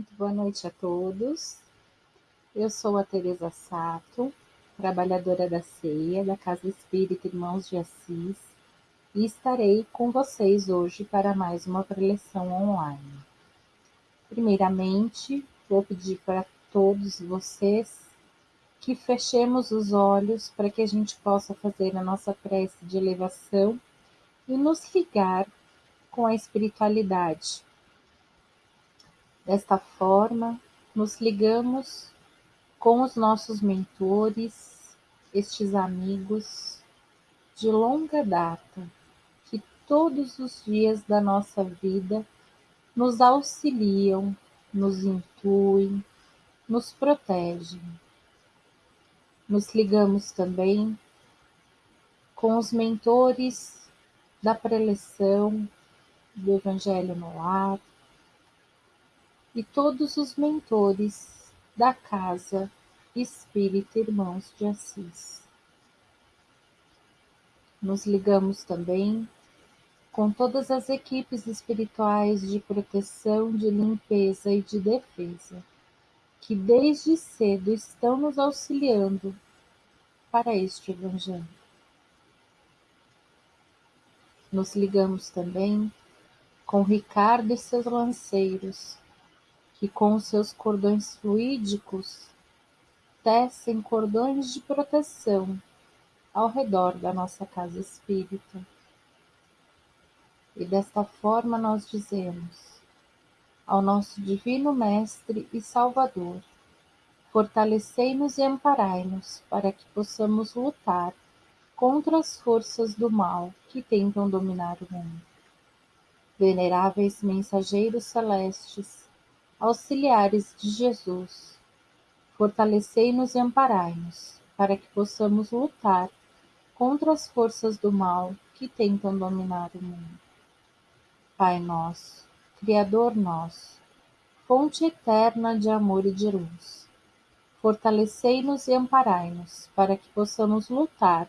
Muito boa noite a todos. Eu sou a Teresa Sato, trabalhadora da CEIA, da Casa Espírita Irmãos de Assis, e estarei com vocês hoje para mais uma preleção online. Primeiramente, vou pedir para todos vocês que fechemos os olhos para que a gente possa fazer a nossa prece de elevação e nos ligar com a espiritualidade. Desta forma, nos ligamos com os nossos mentores, estes amigos de longa data, que todos os dias da nossa vida nos auxiliam, nos intuem, nos protegem. Nos ligamos também com os mentores da preleção do Evangelho no Lar e todos os mentores da Casa Espírita Irmãos de Assis. Nos ligamos também com todas as equipes espirituais de proteção, de limpeza e de defesa, que desde cedo estão nos auxiliando para este Evangelho. Nos ligamos também com Ricardo e seus lanceiros, que com seus cordões fluídicos tecem cordões de proteção ao redor da nossa casa espírita. E desta forma nós dizemos ao nosso Divino Mestre e Salvador: fortalecei-nos e amparai-nos para que possamos lutar contra as forças do mal que tentam dominar o mundo veneráveis mensageiros celestes, auxiliares de Jesus, fortalecei-nos e amparai-nos, para que possamos lutar contra as forças do mal que tentam dominar o mundo. Pai nosso, Criador nosso, fonte eterna de amor e de luz, fortalecei-nos e amparai-nos, para que possamos lutar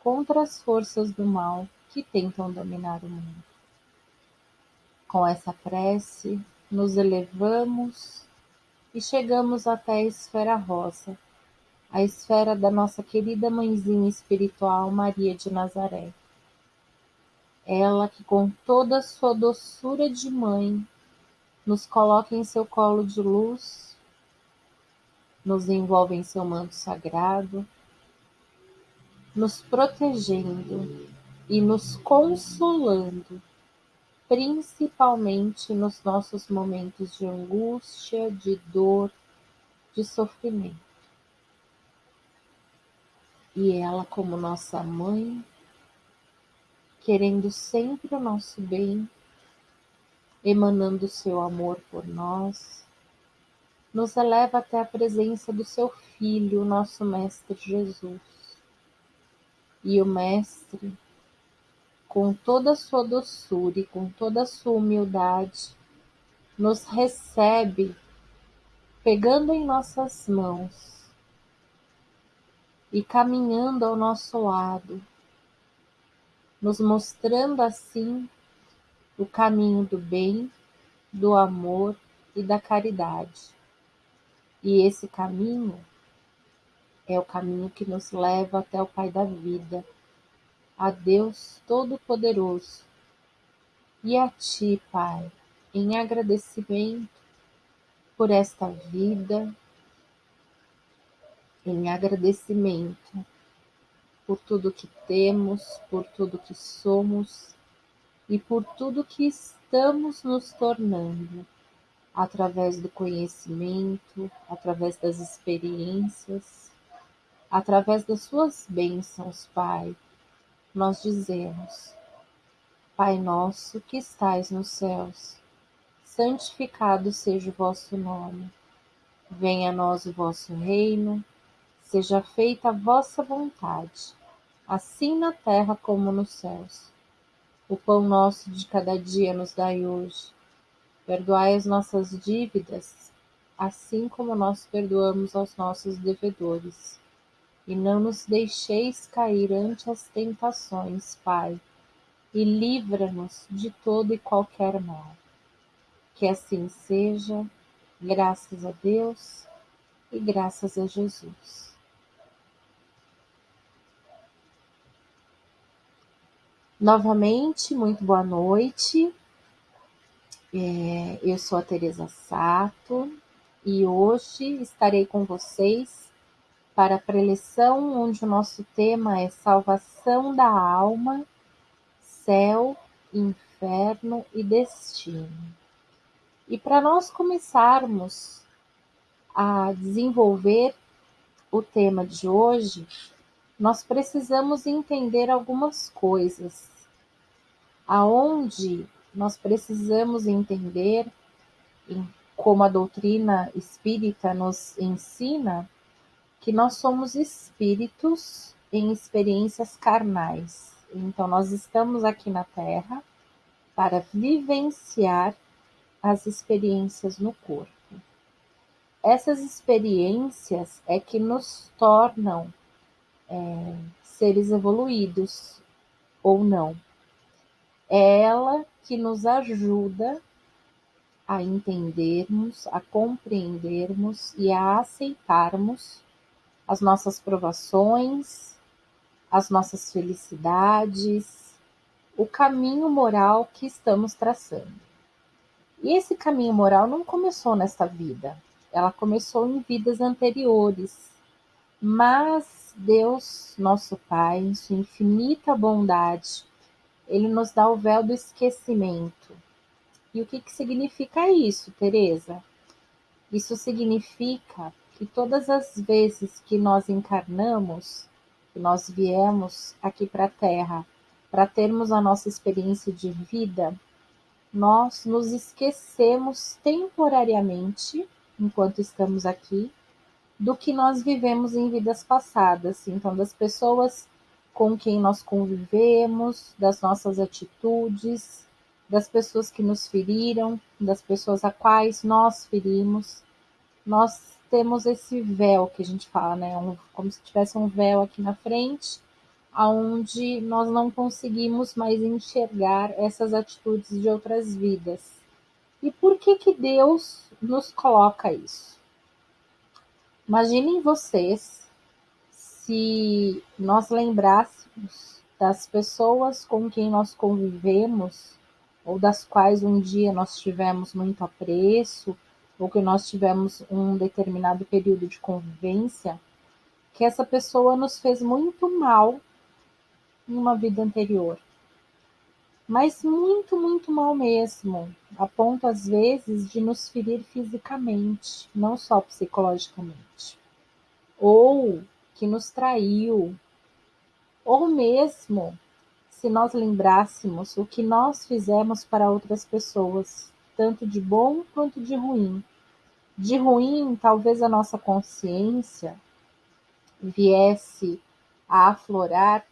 contra as forças do mal que tentam dominar o mundo. Com essa prece, nos elevamos e chegamos até a esfera rosa, a esfera da nossa querida mãezinha espiritual Maria de Nazaré. Ela que, com toda a sua doçura de mãe, nos coloca em seu colo de luz, nos envolve em seu manto sagrado, nos protegendo e nos consolando principalmente nos nossos momentos de angústia, de dor, de sofrimento. E ela, como nossa mãe, querendo sempre o nosso bem, emanando seu amor por nós, nos eleva até a presença do seu Filho, nosso Mestre Jesus. E o Mestre, com toda a sua doçura e com toda a sua humildade, nos recebe pegando em nossas mãos e caminhando ao nosso lado, nos mostrando assim o caminho do bem, do amor e da caridade. E esse caminho é o caminho que nos leva até o Pai da vida a Deus Todo-Poderoso. E a Ti, Pai, em agradecimento por esta vida, em agradecimento por tudo que temos, por tudo que somos e por tudo que estamos nos tornando através do conhecimento, através das experiências, através das Suas bênçãos, Pai nós dizemos: Pai nosso que estais nos céus, santificado seja o vosso nome. Venha a nós o vosso reino, seja feita a vossa vontade, assim na terra como nos céus. O pão nosso de cada dia nos dai hoje. Perdoai as nossas dívidas, assim como nós perdoamos aos nossos devedores e não nos deixeis cair ante as tentações, Pai, e livra-nos de todo e qualquer mal. Que assim seja, Graças a Deus e graças a Jesus. Novamente, muito boa noite. É, eu sou a Teresa Sato e hoje estarei com vocês para a preleção onde o nosso tema é salvação da alma, céu, inferno e destino. E para nós começarmos a desenvolver o tema de hoje, nós precisamos entender algumas coisas. Aonde nós precisamos entender, como a doutrina espírita nos ensina, que nós somos espíritos em experiências carnais. Então, nós estamos aqui na Terra para vivenciar as experiências no corpo. Essas experiências é que nos tornam é, seres evoluídos ou não. É ela que nos ajuda a entendermos, a compreendermos e a aceitarmos as nossas provações, as nossas felicidades, o caminho moral que estamos traçando. E esse caminho moral não começou nesta vida, ela começou em vidas anteriores. Mas Deus, nosso Pai, em sua infinita bondade, ele nos dá o véu do esquecimento. E o que, que significa isso, Teresa? Isso significa que todas as vezes que nós encarnamos, que nós viemos aqui para a Terra para termos a nossa experiência de vida, nós nos esquecemos temporariamente enquanto estamos aqui, do que nós vivemos em vidas passadas. Então, das pessoas com quem nós convivemos, das nossas atitudes, das pessoas que nos feriram, das pessoas a quais nós ferimos. Nós temos esse véu que a gente fala, né? Um, como se tivesse um véu aqui na frente, aonde nós não conseguimos mais enxergar essas atitudes de outras vidas. E por que que Deus nos coloca isso? Imaginem vocês se nós lembrássemos das pessoas com quem nós convivemos ou das quais um dia nós tivemos muito apreço ou que nós tivemos um determinado período de convivência, que essa pessoa nos fez muito mal em uma vida anterior. Mas muito, muito mal mesmo, a ponto às vezes de nos ferir fisicamente, não só psicologicamente, ou que nos traiu, ou mesmo se nós lembrássemos o que nós fizemos para outras pessoas, tanto de bom quanto de ruim. De ruim, talvez a nossa consciência viesse a aflorar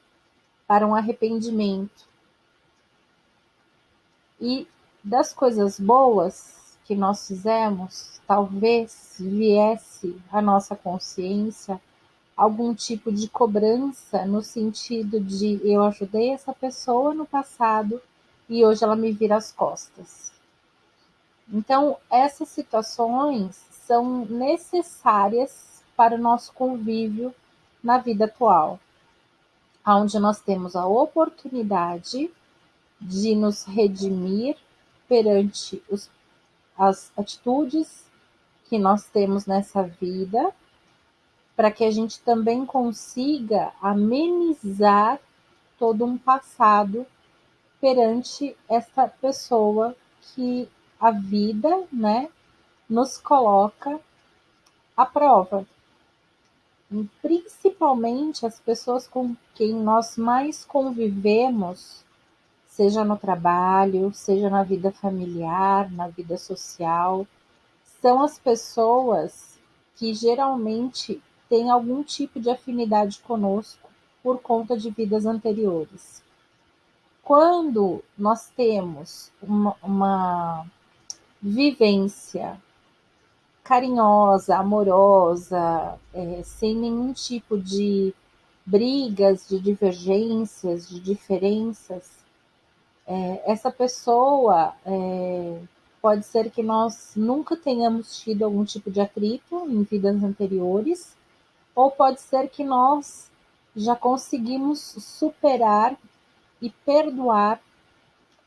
para um arrependimento e das coisas boas que nós fizemos, talvez viesse à nossa consciência algum tipo de cobrança no sentido de eu ajudei essa pessoa no passado e hoje ela me vira as costas. Então, essas situações são necessárias para o nosso convívio na vida atual, onde nós temos a oportunidade de nos redimir perante os, as atitudes que nós temos nessa vida, para que a gente também consiga amenizar todo um passado perante essa pessoa que a vida, né, nos coloca à prova. Principalmente as pessoas com quem nós mais convivemos seja no trabalho, seja na vida familiar, na vida social, são as pessoas que geralmente têm algum tipo de afinidade conosco por conta de vidas anteriores. Quando nós temos uma, uma vivência carinhosa, amorosa, é, sem nenhum tipo de brigas, de divergências, de diferenças, é, essa pessoa é, pode ser que nós nunca tenhamos tido algum tipo de atrito em vidas anteriores, ou pode ser que nós já conseguimos superar e perdoar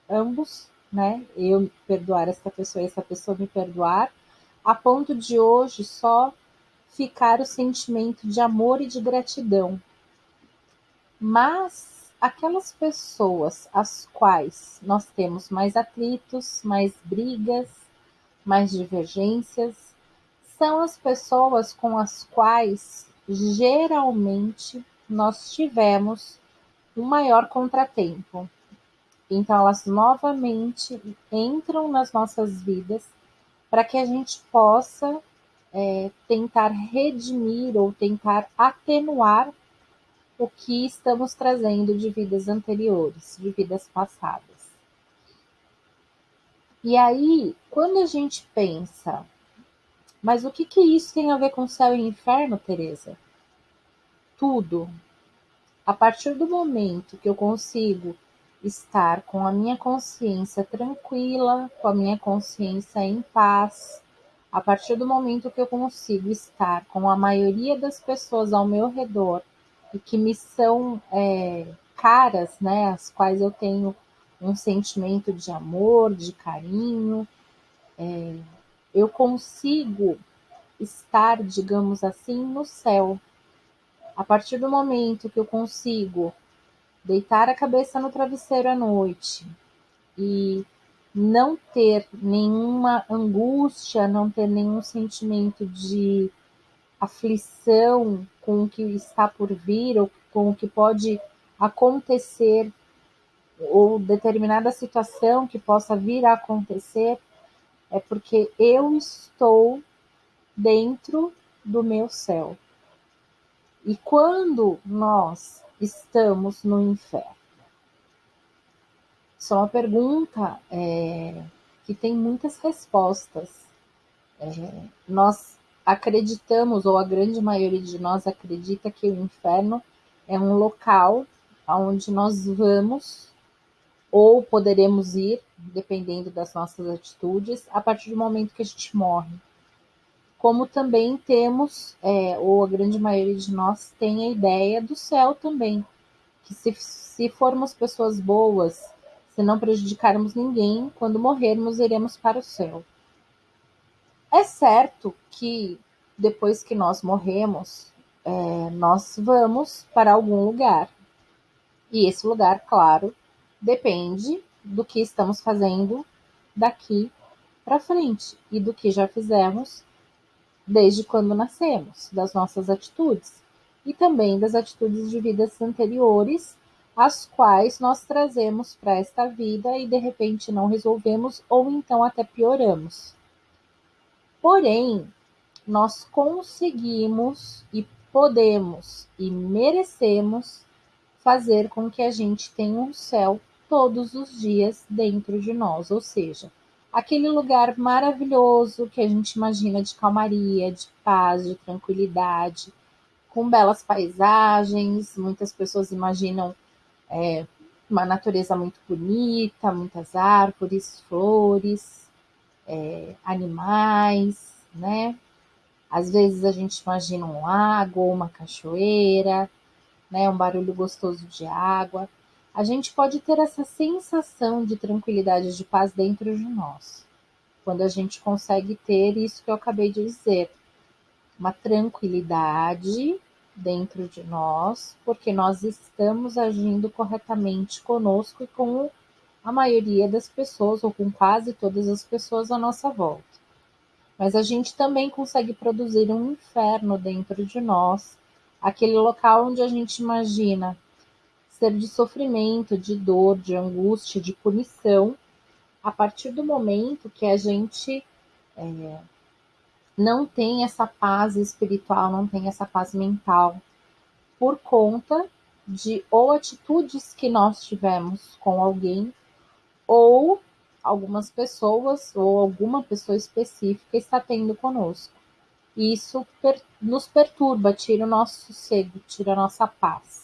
ambos, né? Eu perdoar essa pessoa e essa pessoa me perdoar, a ponto de hoje só ficar o sentimento de amor e de gratidão. Mas aquelas pessoas as quais nós temos mais atritos, mais brigas, mais divergências, são as pessoas com as quais geralmente nós tivemos um maior contratempo. Então, elas novamente entram nas nossas vidas para que a gente possa é, tentar redimir ou tentar atenuar o que estamos trazendo de vidas anteriores, de vidas passadas. E aí, quando a gente pensa, mas o que, que isso tem a ver com céu e inferno, Teresa? Tudo. A partir do momento que eu consigo estar com a minha consciência tranquila, com a minha consciência em paz, a partir do momento que eu consigo estar com a maioria das pessoas ao meu redor e que me são é, caras, né, as quais eu tenho um sentimento de amor, de carinho, é, eu consigo estar, digamos assim, no céu. A partir do momento que eu consigo deitar a cabeça no travesseiro à noite e não ter nenhuma angústia, não ter nenhum sentimento de aflição com o que está por vir ou com o que pode acontecer ou determinada situação que possa vir a acontecer, é porque eu estou dentro do meu céu. E quando nós estamos no inferno, isso é uma pergunta é, que tem muitas respostas. É, nós acreditamos, ou a grande maioria de nós acredita que o inferno é um local onde nós vamos ou poderemos ir, dependendo das nossas atitudes, a partir do momento que a gente morre. Como também temos, é, ou a grande maioria de nós tem a ideia do céu também, que se, se formos pessoas boas, se não prejudicarmos ninguém, quando morrermos, iremos para o céu. É certo que depois que nós morremos, é, nós vamos para algum lugar. E esse lugar, claro, depende do que estamos fazendo daqui para frente e do que já fizemos desde quando nascemos, das nossas atitudes e também das atitudes de vidas anteriores as quais nós trazemos para esta vida e de repente não resolvemos ou então até pioramos. Porém, nós conseguimos e podemos e merecemos fazer com que a gente tenha um céu todos os dias dentro de nós, ou seja, aquele lugar maravilhoso que a gente imagina de calmaria, de paz, de tranquilidade, com belas paisagens. Muitas pessoas imaginam é, uma natureza muito bonita, muitas árvores, flores, é, animais, né? Às vezes a gente imagina um lago, uma cachoeira, né? Um barulho gostoso de água. A gente pode ter essa sensação de tranquilidade, de paz dentro de nós, quando a gente consegue ter isso que eu acabei de dizer, uma tranquilidade dentro de nós, porque nós estamos agindo corretamente conosco e com a maioria das pessoas, ou com quase todas as pessoas à nossa volta. Mas a gente também consegue produzir um inferno dentro de nós, aquele local onde a gente imagina ser de sofrimento, de dor, de angústia, de punição, a partir do momento que a gente é, não tem essa paz espiritual, não tem essa paz mental, por conta de ou atitudes que nós tivemos com alguém, ou algumas pessoas, ou alguma pessoa específica está tendo conosco. Isso per nos perturba, tira o nosso sossego, tira a nossa paz.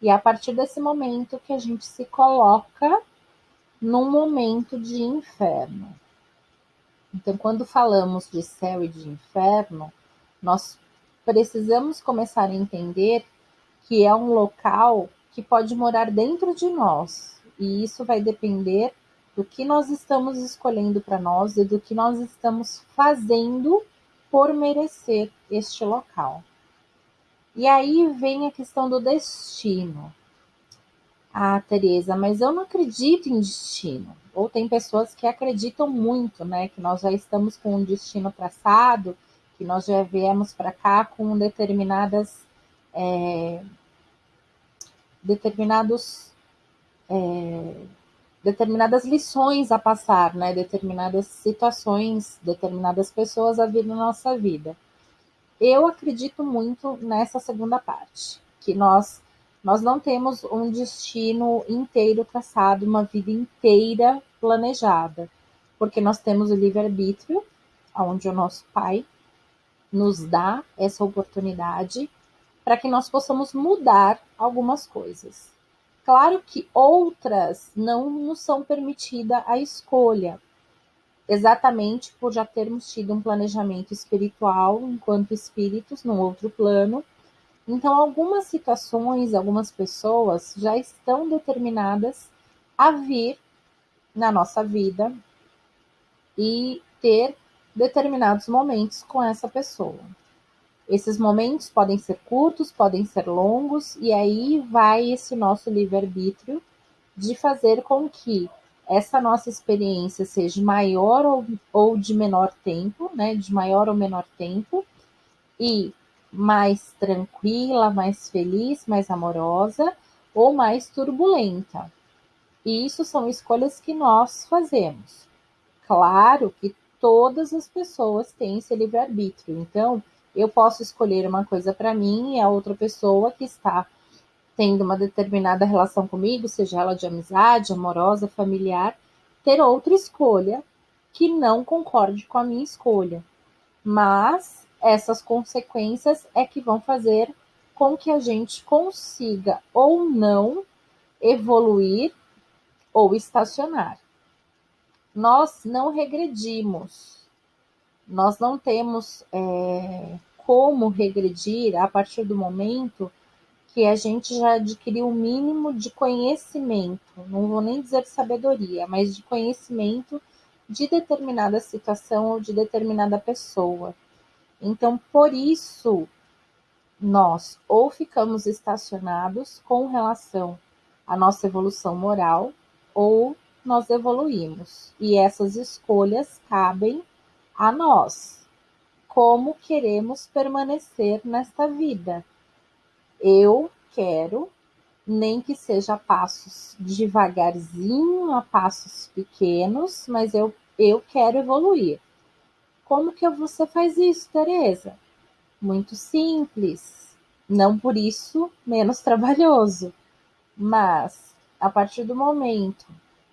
E é a partir desse momento que a gente se coloca num momento de inferno. Então, quando falamos de céu e de inferno, nós precisamos começar a entender que é um local que pode morar dentro de nós, e isso vai depender do que nós estamos escolhendo para nós e do que nós estamos fazendo por merecer este local. E aí vem a questão do destino. Ah, Tereza, mas eu não acredito em destino. Ou tem pessoas que acreditam muito, né? Que nós já estamos com um destino traçado, que nós já viemos para cá com determinadas é, determinados é, determinadas lições a passar, né? Determinadas situações, determinadas pessoas a vir na nossa vida. Eu acredito muito nessa segunda parte, que nós nós não temos um destino inteiro traçado, uma vida inteira planejada, porque nós temos o livre-arbítrio, onde o nosso Pai nos dá essa oportunidade para que nós possamos mudar algumas coisas. Claro que outras não nos são permitida a escolha, exatamente por já termos tido um planejamento espiritual enquanto espíritos num outro plano. Então, algumas situações, algumas pessoas já estão determinadas a vir na nossa vida e ter determinados momentos com essa pessoa. Esses momentos podem ser curtos, podem ser longos, e aí vai esse nosso livre-arbítrio de fazer com que essa nossa experiência seja maior ou, ou de menor tempo, né? De maior ou menor tempo, e mais tranquila, mais feliz, mais amorosa ou mais turbulenta. E isso são escolhas que nós fazemos. Claro que todas as pessoas têm esse livre-arbítrio. Então, eu posso escolher uma coisa para mim e a outra pessoa que está tendo uma determinada relação comigo, seja ela de amizade, amorosa, familiar, ter outra escolha que não concorde com a minha escolha. Mas essas consequências é que vão fazer com que a gente consiga ou não evoluir ou estacionar. Nós não regredimos, nós não temos é, como regredir a partir do momento que a gente já adquiriu o mínimo de conhecimento, não vou nem dizer sabedoria, mas de conhecimento de determinada situação ou de determinada pessoa. Então, por isso, nós ou ficamos estacionados com relação à nossa evolução moral, ou nós evoluímos. E essas escolhas cabem a nós. Como queremos permanecer nesta vida? Eu quero, nem que seja passos devagarzinho, a passos pequenos, mas eu, eu quero evoluir. Como que você faz isso, Tereza? Muito simples, não por isso menos trabalhoso, mas a partir do momento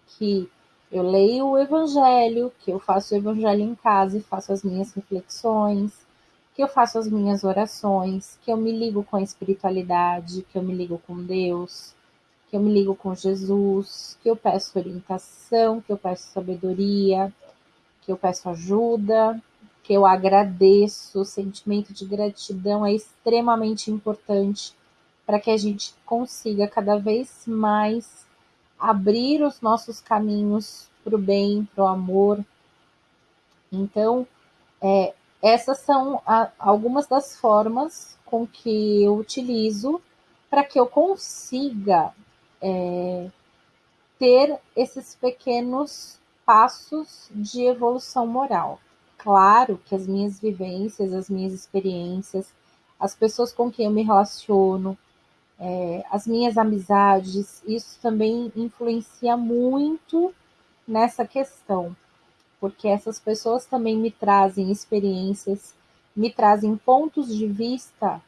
que eu leio o Evangelho, que eu faço o Evangelho em casa e faço as minhas reflexões, que eu faço as minhas orações, que eu me ligo com a espiritualidade, que eu me ligo com Deus, que eu me ligo com Jesus, que eu peço orientação, que eu peço sabedoria, que eu peço ajuda, que eu agradeço. O sentimento de gratidão é extremamente importante para que a gente consiga cada vez mais abrir os nossos caminhos para o bem, para o amor. Então, é, essas são a, algumas das formas com que eu utilizo para que eu consiga é, ter esses pequenos passos de evolução moral. Claro que as minhas vivências, as minhas experiências, as pessoas com quem eu me relaciono, é, as minhas amizades, isso também influencia muito nessa questão, porque essas pessoas também me trazem experiências, me trazem pontos de vista,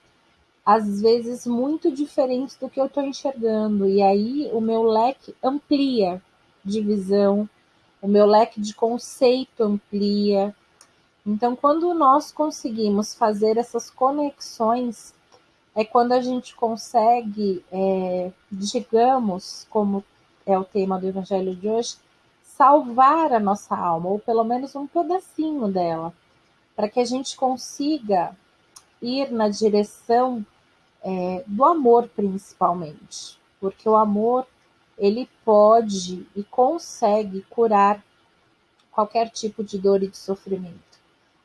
às vezes muito diferentes do que eu estou enxergando, e aí o meu leque amplia de visão, o meu leque de conceito amplia. Então, quando nós conseguimos fazer essas conexões, é quando a gente consegue, é, digamos, como é o tema do Evangelho de hoje, salvar a nossa alma, ou pelo menos um pedacinho dela, para que a gente consiga ir na direção é, do amor, principalmente, porque o amor ele pode e consegue curar qualquer tipo de dor e de sofrimento.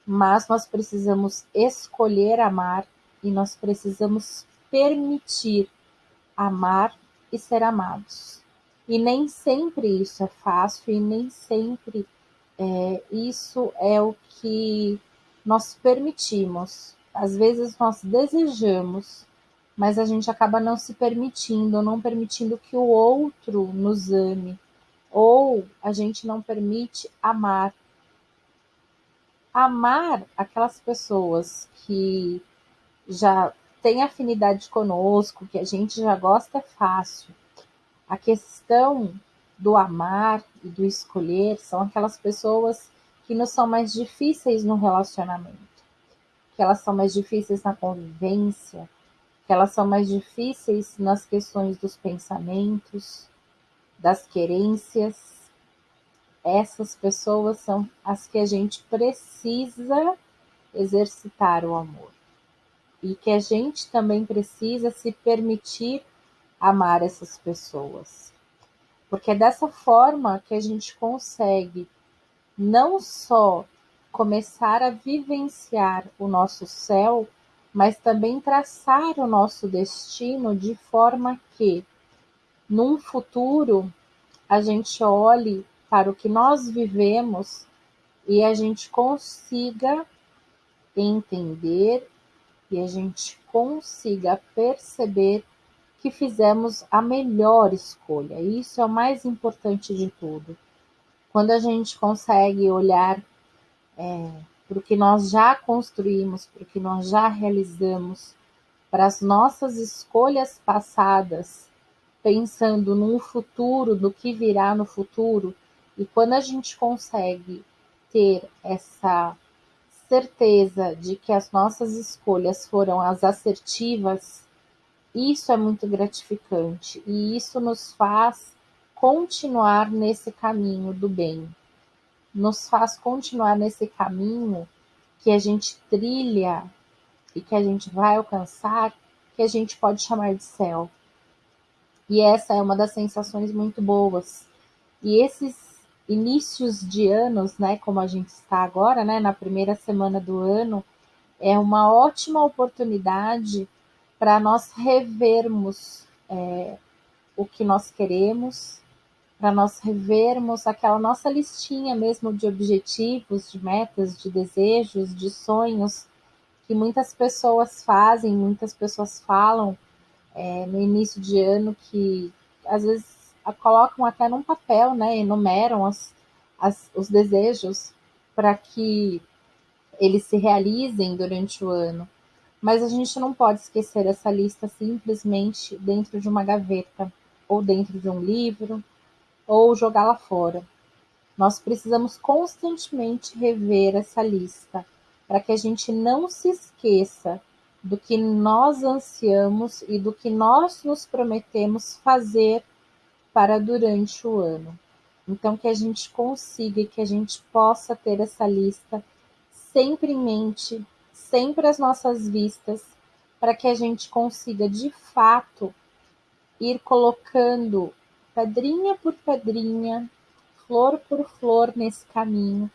Mas nós precisamos escolher amar e nós precisamos permitir amar e ser amados. E nem sempre isso é fácil e nem sempre é, isso é o que nós permitimos. Às vezes nós desejamos, mas a gente acaba não se permitindo, não permitindo que o outro nos ame, ou a gente não permite amar. Amar aquelas pessoas que já têm afinidade conosco, que a gente já gosta é fácil. A questão do amar e do escolher são aquelas pessoas que nos são mais difíceis no relacionamento, que elas são mais difíceis na convivência, que elas são mais difíceis nas questões dos pensamentos, das querências. Essas pessoas são as que a gente precisa exercitar o amor. E que a gente também precisa se permitir amar essas pessoas. Porque é dessa forma que a gente consegue não só começar a vivenciar o nosso céu, mas também traçar o nosso destino de forma que, num futuro, a gente olhe para o que nós vivemos e a gente consiga entender e a gente consiga perceber que fizemos a melhor escolha. Isso é o mais importante de tudo. Quando a gente consegue olhar é, para o que nós já construímos, para o que nós já realizamos, para as nossas escolhas passadas, pensando no futuro, do que virá no futuro, e quando a gente consegue ter essa certeza de que as nossas escolhas foram as assertivas, isso é muito gratificante e isso nos faz continuar nesse caminho do bem nos faz continuar nesse caminho que a gente trilha e que a gente vai alcançar, que a gente pode chamar de céu. E essa é uma das sensações muito boas. E esses inícios de anos, né, como a gente está agora, né, na primeira semana do ano, é uma ótima oportunidade para nós revermos é, o que nós queremos, para nós revermos aquela nossa listinha mesmo de objetivos, de metas, de desejos, de sonhos que muitas pessoas fazem, muitas pessoas falam é, no início de ano que às vezes colocam até num papel, né, enumeram as, as, os desejos para que eles se realizem durante o ano. Mas a gente não pode esquecer essa lista simplesmente dentro de uma gaveta ou dentro de um livro ou jogá-la fora. Nós precisamos constantemente rever essa lista para que a gente não se esqueça do que nós ansiamos e do que nós nos prometemos fazer para durante o ano. Então, que a gente consiga e que a gente possa ter essa lista sempre em mente, sempre às nossas vistas, para que a gente consiga de fato ir colocando pedrinha por pedrinha, flor por flor nesse caminho,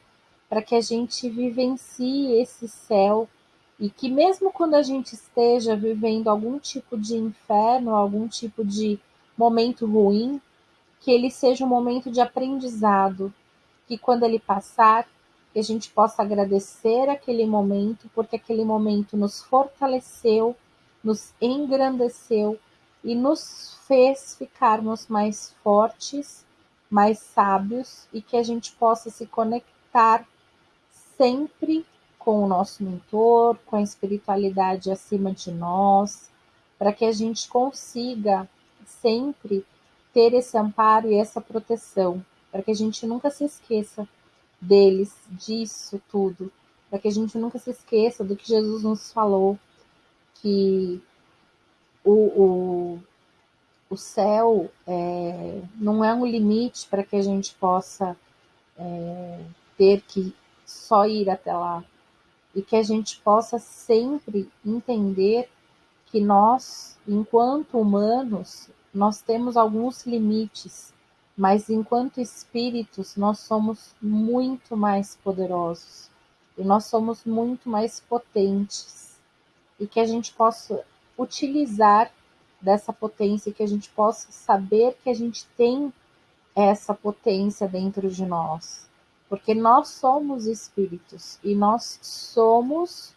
para que a gente vivencie esse céu e que mesmo quando a gente esteja vivendo algum tipo de inferno, algum tipo de momento ruim, que ele seja um momento de aprendizado, que quando ele passar, que a gente possa agradecer aquele momento, porque aquele momento nos fortaleceu, nos engrandeceu e nos fez ficarmos mais fortes, mais sábios e que a gente possa se conectar sempre com o nosso mentor, com a espiritualidade acima de nós, para que a gente consiga sempre ter esse amparo e essa proteção, para que a gente nunca se esqueça deles, disso tudo, para que a gente nunca se esqueça do que Jesus nos falou, que o, o, o céu é, não é um limite para que a gente possa é, ter que só ir até lá. E que a gente possa sempre entender que nós, enquanto humanos, nós temos alguns limites, mas enquanto espíritos nós somos muito mais poderosos. E nós somos muito mais potentes. E que a gente possa utilizar dessa potência, que a gente possa saber que a gente tem essa potência dentro de nós, porque nós somos espíritos. E nós somos,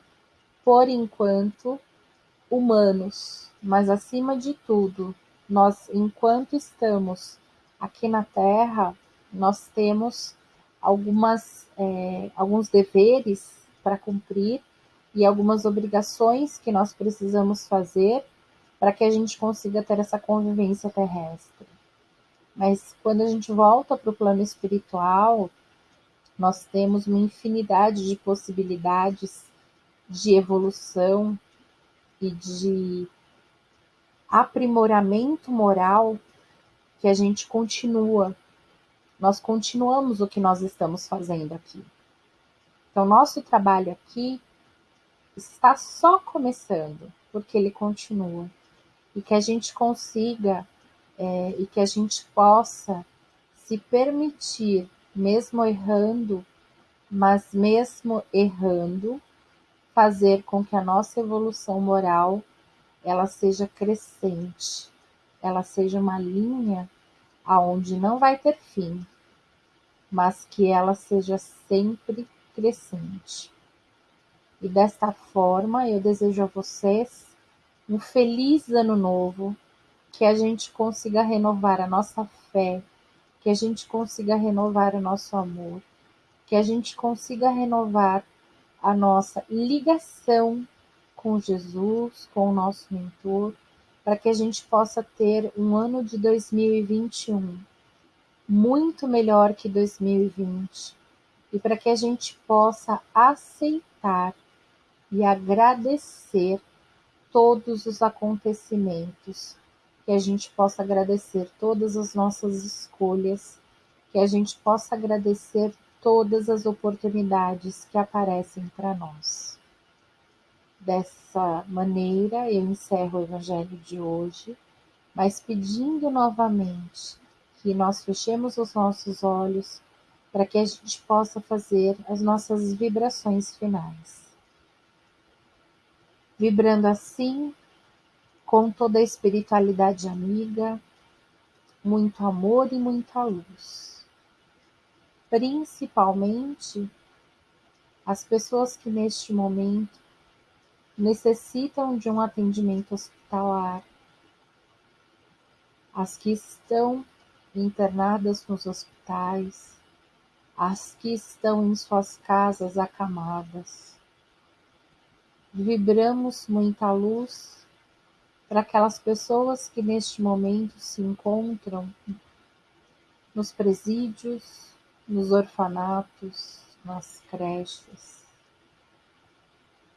por enquanto, humanos, mas acima de tudo, nós, enquanto estamos aqui na Terra, nós temos algumas, é, alguns deveres para cumprir e algumas obrigações que nós precisamos fazer para que a gente consiga ter essa convivência terrestre. Mas quando a gente volta para o plano espiritual, nós temos uma infinidade de possibilidades de evolução e de aprimoramento moral que a gente continua. Nós continuamos o que nós estamos fazendo aqui. Então, nosso trabalho aqui está só começando, porque ele continua. E que a gente consiga é, e que a gente possa se permitir, mesmo errando, mas mesmo errando, fazer com que a nossa evolução moral ela seja crescente, ela seja uma linha aonde não vai ter fim, mas que ela seja sempre crescente. E desta forma, eu desejo a vocês um feliz ano novo, que a gente consiga renovar a nossa fé, que a gente consiga renovar o nosso amor, que a gente consiga renovar a nossa ligação com Jesus, com o nosso mentor, para que a gente possa ter um ano de 2021 muito melhor que 2020 e para que a gente possa aceitar e agradecer todos os acontecimentos que a gente possa agradecer todas as nossas escolhas, que a gente possa agradecer todas as oportunidades que aparecem para nós. Dessa maneira, eu encerro o Evangelho de hoje, mas pedindo novamente que nós fechemos os nossos olhos para que a gente possa fazer as nossas vibrações finais. Vibrando assim com toda a espiritualidade amiga, muito amor e muita luz. Principalmente as pessoas que neste momento necessitam de um atendimento hospitalar, as que estão internadas nos hospitais, as que estão em suas casas acamadas. Vibramos muita luz para aquelas pessoas que neste momento se encontram nos presídios, nos orfanatos, nas creches,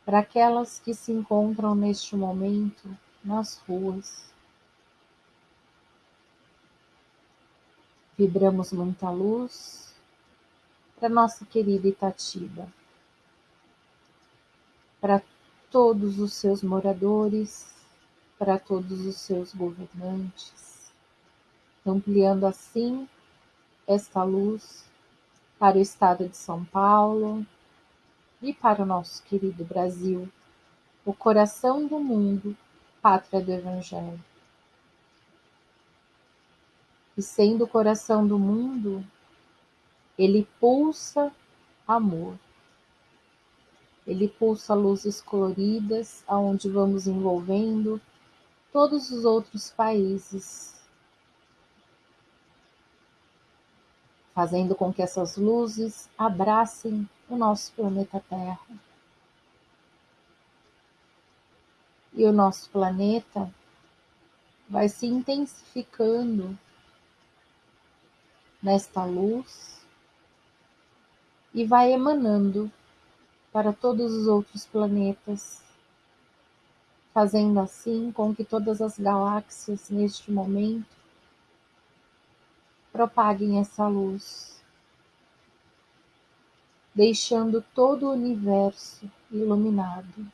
para aquelas que se encontram neste momento nas ruas. Vibramos muita luz para nossa querida Itatiba, para todos os seus moradores, para todos os seus governantes, ampliando assim esta luz para o estado de São Paulo e para o nosso querido Brasil, o coração do mundo, pátria do Evangelho. E sendo o coração do mundo, ele pulsa amor. Ele pulsa luzes coloridas, aonde vamos envolvendo todos os outros países, fazendo com que essas luzes abracem o nosso planeta Terra. E o nosso planeta vai se intensificando nesta luz e vai emanando para todos os outros planetas fazendo assim com que todas as galáxias neste momento propaguem essa luz deixando todo o universo iluminado.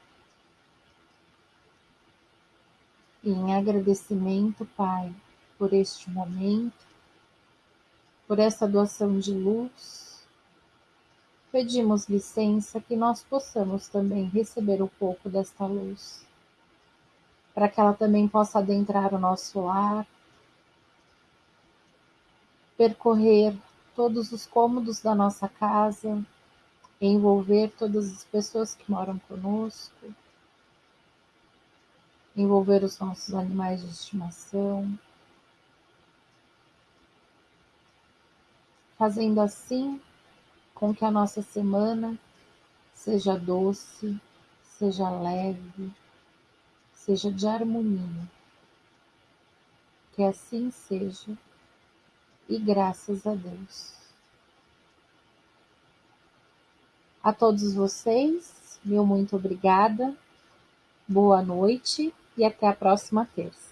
E em agradecimento, Pai, por este momento, por essa doação de luz, pedimos licença que nós possamos também receber um pouco desta luz, para que ela também possa adentrar o nosso lar, percorrer todos os cômodos da nossa casa, envolver todas as pessoas que moram conosco, envolver os nossos animais de estimação, fazendo assim com que a nossa semana seja doce, seja leve, seja de harmonia. Que assim seja e graças a Deus. A todos vocês, meu muito obrigada, boa noite e até a próxima terça.